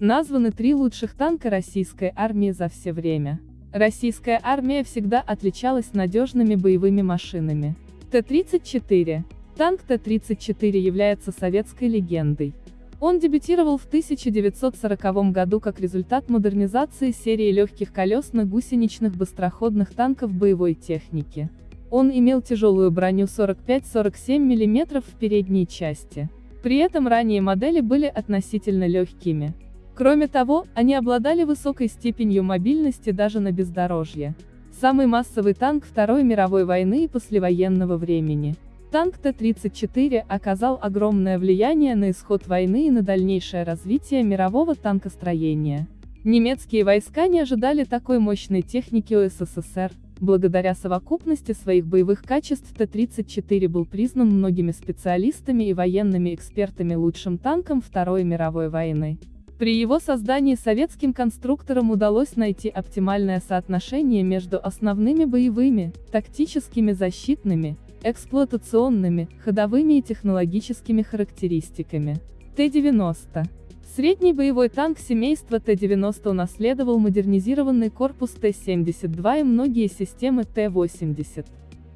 Названы три лучших танка российской армии за все время. Российская армия всегда отличалась надежными боевыми машинами. Т-34. Танк Т-34 является советской легендой. Он дебютировал в 1940 году как результат модернизации серии легких колесно-гусеничных быстроходных танков боевой техники. Он имел тяжелую броню 45-47 мм в передней части. При этом ранние модели были относительно легкими. Кроме того, они обладали высокой степенью мобильности даже на бездорожье. Самый массовый танк Второй мировой войны и послевоенного времени. Танк Т-34 оказал огромное влияние на исход войны и на дальнейшее развитие мирового танкостроения. Немецкие войска не ожидали такой мощной техники у СССР, благодаря совокупности своих боевых качеств Т-34 был признан многими специалистами и военными экспертами лучшим танком Второй мировой войны. При его создании советским конструкторам удалось найти оптимальное соотношение между основными боевыми, тактическими защитными, эксплуатационными, ходовыми и технологическими характеристиками. Т-90. Средний боевой танк семейства Т-90 унаследовал модернизированный корпус Т-72 и многие системы Т-80.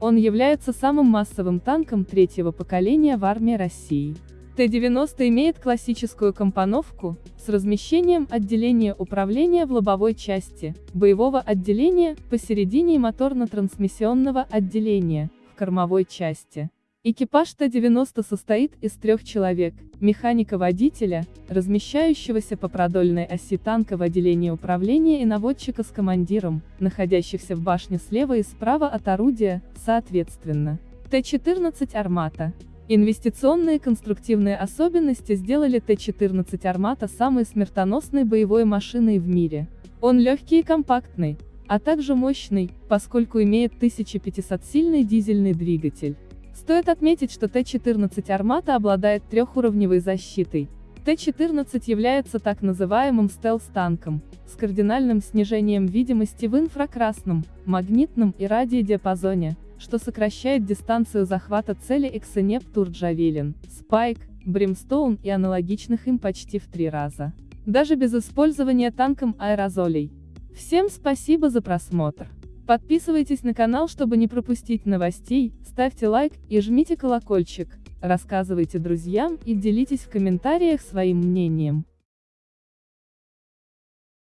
Он является самым массовым танком третьего поколения в армии России. Т-90 имеет классическую компоновку, с размещением отделения управления в лобовой части, боевого отделения, посередине и моторно-трансмиссионного отделения, в кормовой части. Экипаж Т-90 состоит из трех человек, механика-водителя, размещающегося по продольной оси танка в отделении управления и наводчика с командиром, находящихся в башне слева и справа от орудия, соответственно. Т-14 «Армата» Инвестиционные конструктивные особенности сделали Т-14 «Армата» самой смертоносной боевой машиной в мире. Он легкий и компактный, а также мощный, поскольку имеет 1500-сильный дизельный двигатель. Стоит отметить, что Т-14 «Армата» обладает трехуровневой защитой. Т-14 является так называемым стелс-танком, с кардинальным снижением видимости в инфракрасном, магнитном и радиодиапазоне, что сокращает дистанцию захвата цели Эксенеп Турджавелин, Спайк, Бримстоун и аналогичных им почти в три раза. Даже без использования танком аэрозолей. Всем спасибо за просмотр. Подписывайтесь на канал, чтобы не пропустить новостей, ставьте лайк и жмите колокольчик, рассказывайте друзьям и делитесь в комментариях своим мнением.